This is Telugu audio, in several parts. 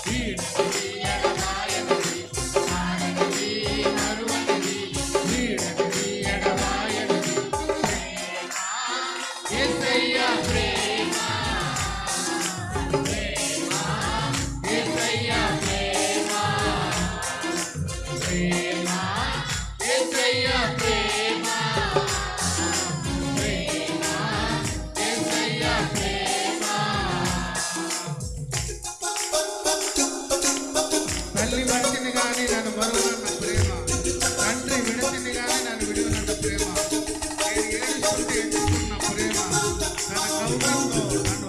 Being తల్లి మనిషిని కానీ నన్ను మరువనంత ప్రేమ. తండ్రి విడతిని కానీ నన్ను విడవనంత ప్రేమ. నేను ఏడుస్తుంటే ఎత్తుకున్న ప్రేమ. తన కౌరంలో నన్ను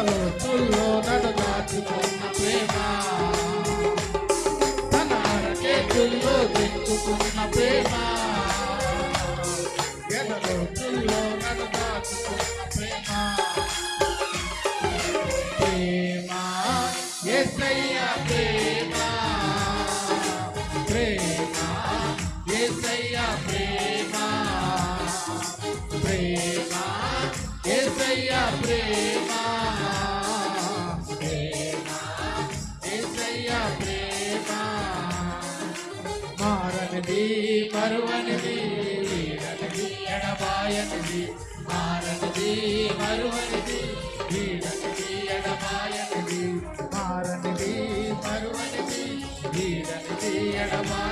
మాటలు తుల్లో నడదాచుకున్న ప్రేమ తన అరకేతుల్లో దించుకున్న ప్రేమ ఎడలో తుల్లో నడదాచుకున్న ప్రేమ ప్రేమ ఎస్ఐ ప్రేమ ప్రేమ ఎస్ఐ ప్రేమ ప్రేమ ఎస్ఐ ప్రేమ మారనిది మరువనిది వీడనిది ఎడబాయనిది మారనిది మరువనిది వీడనిది ఎడబాయనిది మారనిది మరువనిది వీడనిది ఎడబాయ